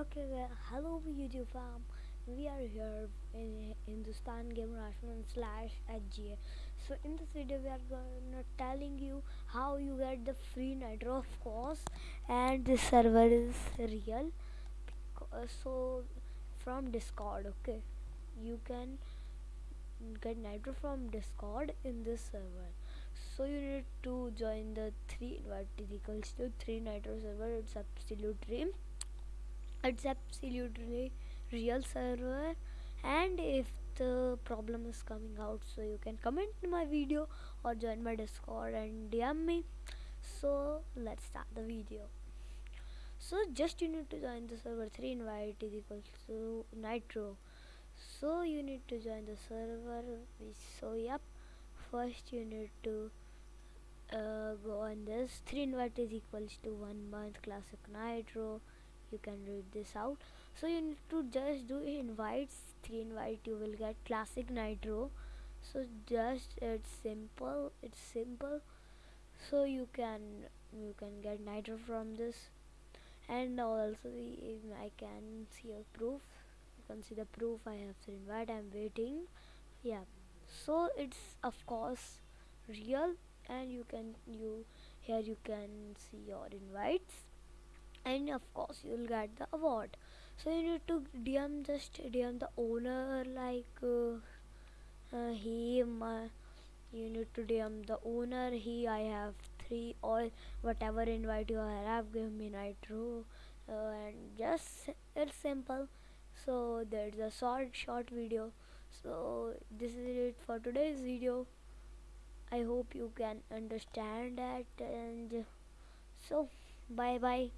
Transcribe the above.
Okay, well, hello YouTube fam. We are here in Hindustan Game Rashman slash HGA. So in this video we are gonna telling you how you get the free nitro of course and this server is real. So from Discord, okay, you can get nitro from Discord in this server. So you need to join the three to three nitro server. It's absolutely it's absolutely real server. And if the problem is coming out so you can comment in my video or join my discord and dm me. So let's start the video. So just you need to join the server 3 invite is equals to nitro. So you need to join the server. So yep. First you need to uh, go on this. 3 invite is equals to 1 month classic nitro you can read this out. So you need to just do invites three invite you will get classic nitro. So just it's simple it's simple. So you can you can get nitro from this. And also I can see a proof. You can see the proof I have three invite I'm waiting. Yeah. So it's of course real. And you can you here you can see your invites and of course you'll get the award. So you need to dm just dm the owner like uh, uh, he uh, you need to dm the owner. He i have three or whatever invite you have give me nitro uh, and just it's simple. So there's a short short video. So this is it for today's video. I hope you can understand that and so bye bye